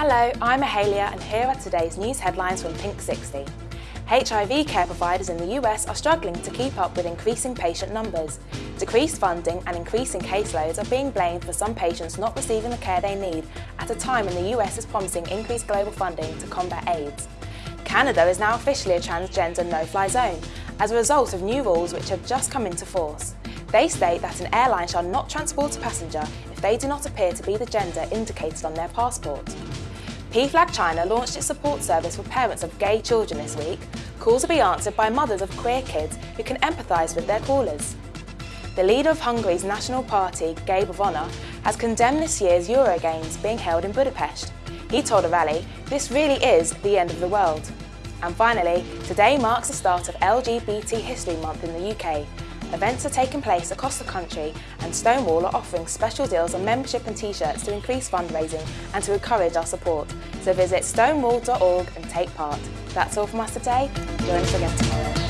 Hello, I'm Mahalia and here are today's news headlines from Pink 60. HIV care providers in the US are struggling to keep up with increasing patient numbers. Decreased funding and increasing caseloads are being blamed for some patients not receiving the care they need at a time when the US is promising increased global funding to combat AIDS. Canada is now officially a transgender no-fly zone as a result of new rules which have just come into force. They state that an airline shall not transport a passenger if they do not appear to be the gender indicated on their passport. PFLAG China launched its support service for parents of gay children this week. Calls will be answered by mothers of queer kids who can empathise with their callers. The leader of Hungary's national party, Gabor Vona, has condemned this year's Euro Games being held in Budapest. He told a rally, this really is the end of the world. And finally, today marks the start of LGBT History Month in the UK, Events are taking place across the country and Stonewall are offering special deals on membership and t-shirts to increase fundraising and to encourage our support. So visit stonewall.org and take part. That's all from us today. Join us again tomorrow.